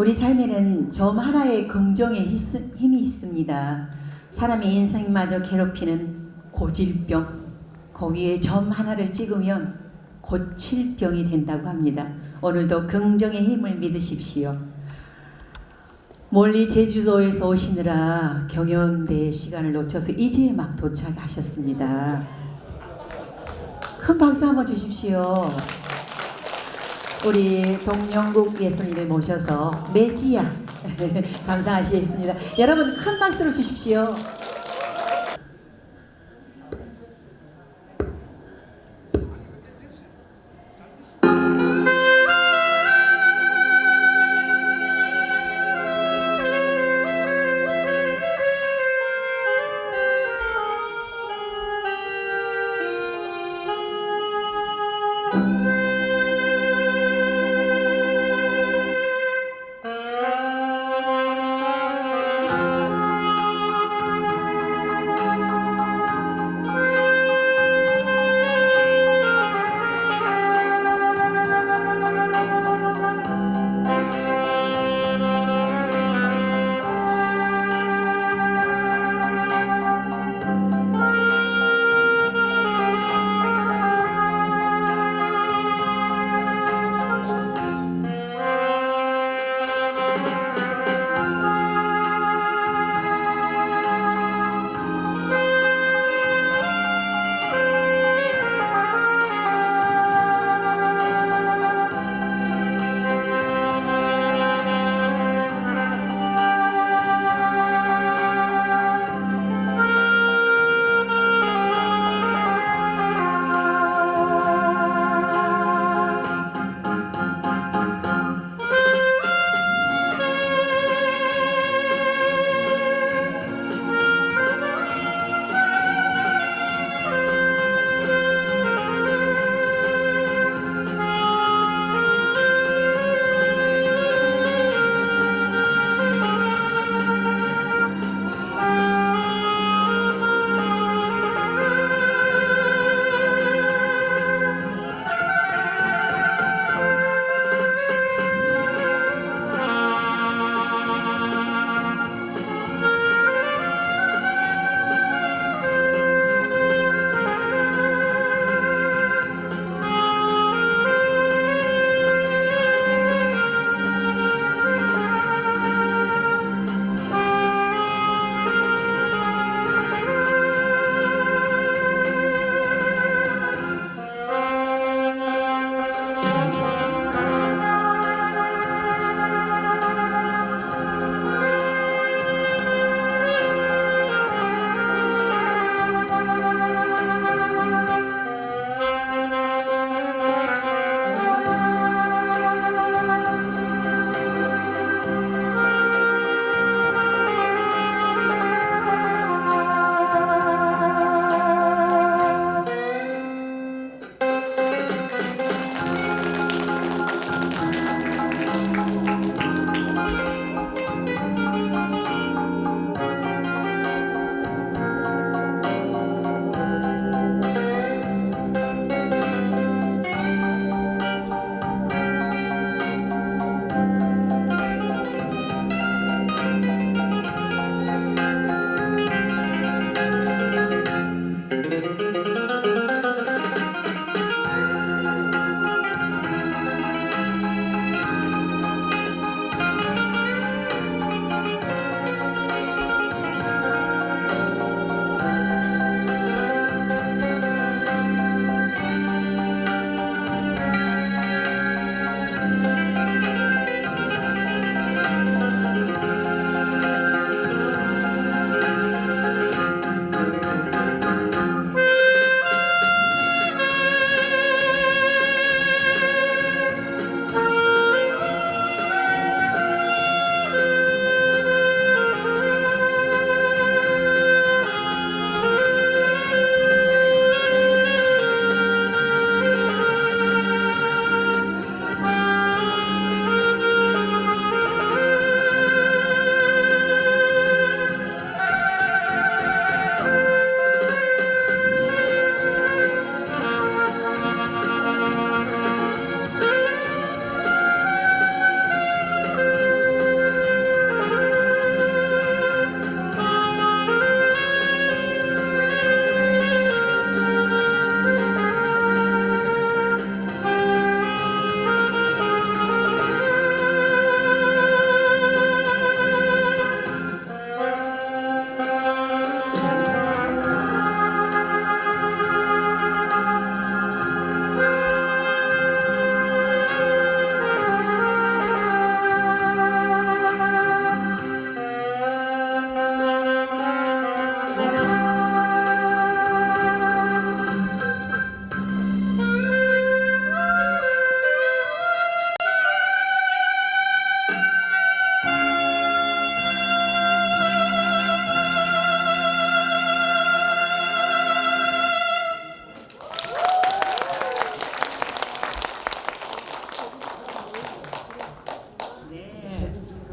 우리 삶에는 점 하나의 긍정의 힘- 힘이 있습니다. 사람의 인생마저 괴롭히는 고질병, 거기에 점 하나를 찍으면 고칠 병이 된다고 합니다. 오늘도 긍정의 힘을 믿으십시오. 멀리 제주도에서 오시느라 경연대 시간을 놓쳐서 이제 막 도착하셨습니다. 큰 박수 한번 주십시오. 우리 동명국 예수님을 모셔서 메지야 감사하시겠습니다. 여러분 큰 박수로 주십시오.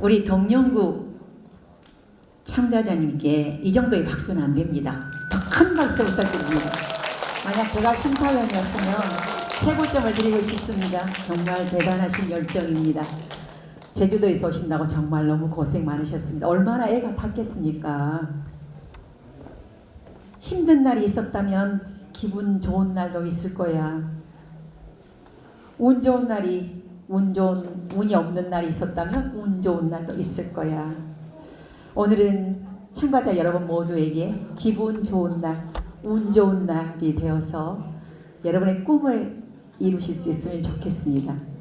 우리 동영구 참가자님께 이 정도의 박수는 안 됩니다. 더 큰 박수 부탁드립니다. 만약 제가 심사위원이었으면 최고점을 드리고 싶습니다. 정말 대단하신 열정입니다. 제주도에서 오신다고 정말 너무 고생 많으셨습니다. 얼마나 애가 탔겠습니까? 힘든 날이 있었다면 기분 좋은 날도 있을 거야. 운 좋은 날이 운 좋은 운이 없는 날이 있었다면 운 좋은 날도 있을 거야. 오늘은 참가자 여러분 모두에게 기분 좋은 날, 운 좋은 날이 되어서 여러분의 꿈을 이루실 수 있으면 좋겠습니다.